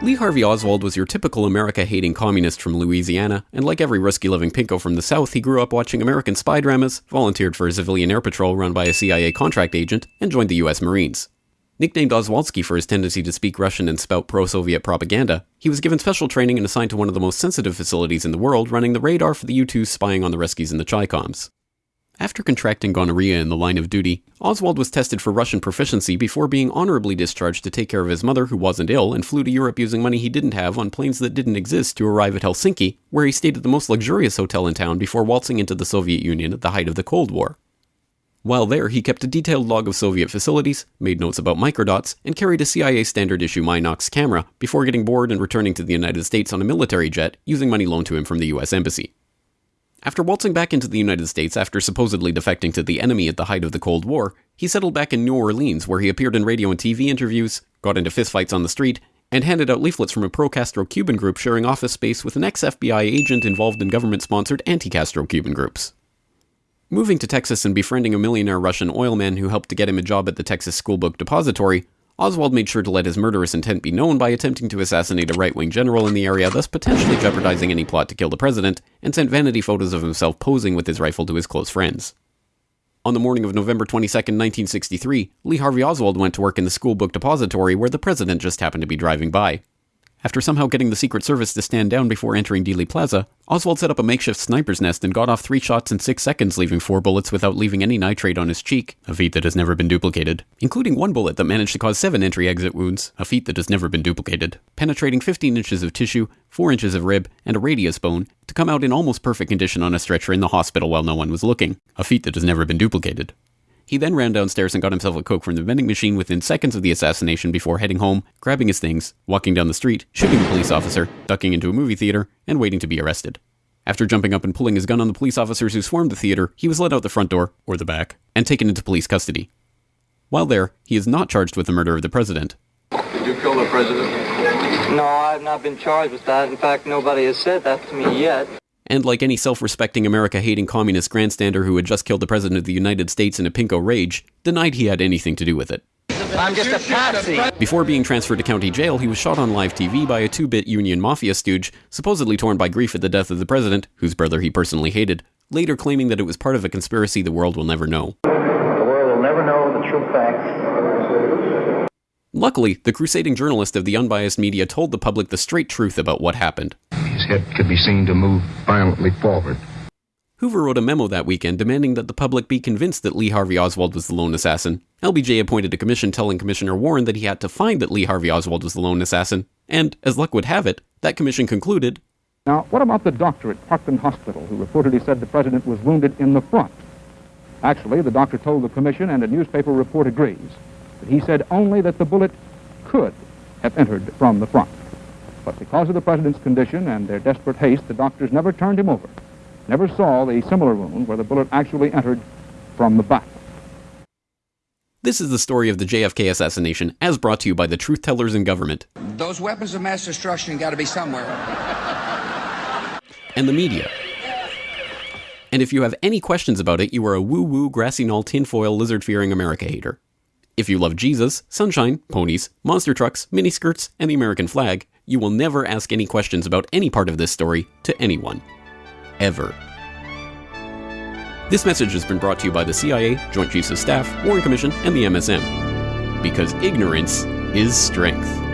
Lee Harvey Oswald was your typical America hating communist from Louisiana, and like every risky living pinko from the South, he grew up watching American spy dramas, volunteered for a civilian air patrol run by a CIA contract agent, and joined the US Marines. Nicknamed Oswaldsky for his tendency to speak Russian and spout pro Soviet propaganda, he was given special training and assigned to one of the most sensitive facilities in the world, running the radar for the U 2s spying on the Russkies in the Chicoms. After contracting gonorrhea in the line of duty, Oswald was tested for Russian proficiency before being honorably discharged to take care of his mother, who wasn't ill, and flew to Europe using money he didn't have on planes that didn't exist to arrive at Helsinki, where he stayed at the most luxurious hotel in town before waltzing into the Soviet Union at the height of the Cold War. While there, he kept a detailed log of Soviet facilities, made notes about microdots, and carried a CIA standard issue Minox camera before getting bored and returning to the United States on a military jet using money loaned to him from the US Embassy. After waltzing back into the United States after supposedly defecting to the enemy at the height of the Cold War, he settled back in New Orleans where he appeared in radio and TV interviews, got into fistfights on the street, and handed out leaflets from a pro Castro Cuban group sharing office space with an ex FBI agent involved in government sponsored anti Castro Cuban groups. Moving to Texas and befriending a millionaire Russian oilman who helped to get him a job at the Texas Schoolbook Depository, Oswald made sure to let his murderous intent be known by attempting to assassinate a right wing general in the area, thus potentially jeopardizing any plot to kill the president, and sent vanity photos of himself posing with his rifle to his close friends. On the morning of November 22, 1963, Lee Harvey Oswald went to work in the school book depository where the president just happened to be driving by. After somehow getting the Secret Service to stand down before entering Dealey Plaza, Oswald set up a makeshift sniper's nest and got off three shots in six seconds, leaving four bullets without leaving any nitrate on his cheek, a feat that has never been duplicated, including one bullet that managed to cause seven entry exit wounds, a feat that has never been duplicated, penetrating 15 inches of tissue, 4 inches of rib, and a radius bone, to come out in almost perfect condition on a stretcher in the hospital while no one was looking, a feat that has never been duplicated. He then ran downstairs and got himself a Coke from the vending machine within seconds of the assassination before heading home, grabbing his things, walking down the street, shooting a police officer, ducking into a movie theater, and waiting to be arrested. After jumping up and pulling his gun on the police officers who swarmed the theater, he was led out the front door, or the back, and taken into police custody. While there, he is not charged with the murder of the president. Did you kill the president? No, I've not been charged with that. In fact, nobody has said that to me yet and like any self respecting America hating communist grandstander who had just killed the President of the United States in a pinko rage, denied he had anything to do with it. I'm just a patsy. Before being transferred to county jail, he was shot on live TV by a two bit Union Mafia stooge, supposedly torn by grief at the death of the president, whose brother he personally hated, later claiming that it was part of a conspiracy the world will never know. The world will never know the true facts. Luckily, the crusading journalist of the unbiased media told the public the straight truth about what happened. His head could be seen to move violently forward. Hoover wrote a memo that weekend demanding that the public be convinced that Lee Harvey Oswald was the lone assassin. LBJ appointed a commission telling Commissioner Warren that he had to find that Lee Harvey Oswald was the lone assassin, and, as luck would have it, that commission concluded Now, what about the doctor at Parkland Hospital who reportedly said the president was wounded in the front? Actually, the doctor told the commission, and a newspaper report agrees, that he said only that the bullet could have entered from the front. But because of the president's condition and their desperate haste, the doctors never turned him over, never saw the similar wound where the bullet actually entered from the back. This is the story of the JFK assassination, as brought to you by the truth tellers in government. Those weapons of mass destruction got to be somewhere. And the media. And if you have any questions about it, you are a woo woo, grassy knoll, tinfoil, lizard fearing America hater. If you love Jesus, sunshine, ponies, monster trucks, miniskirts, and the American flag, you will never ask any questions about any part of this story to anyone. Ever. This message has been brought to you by the CIA, Joint Chiefs of Staff, Warren Commission, and the MSM. Because ignorance is strength.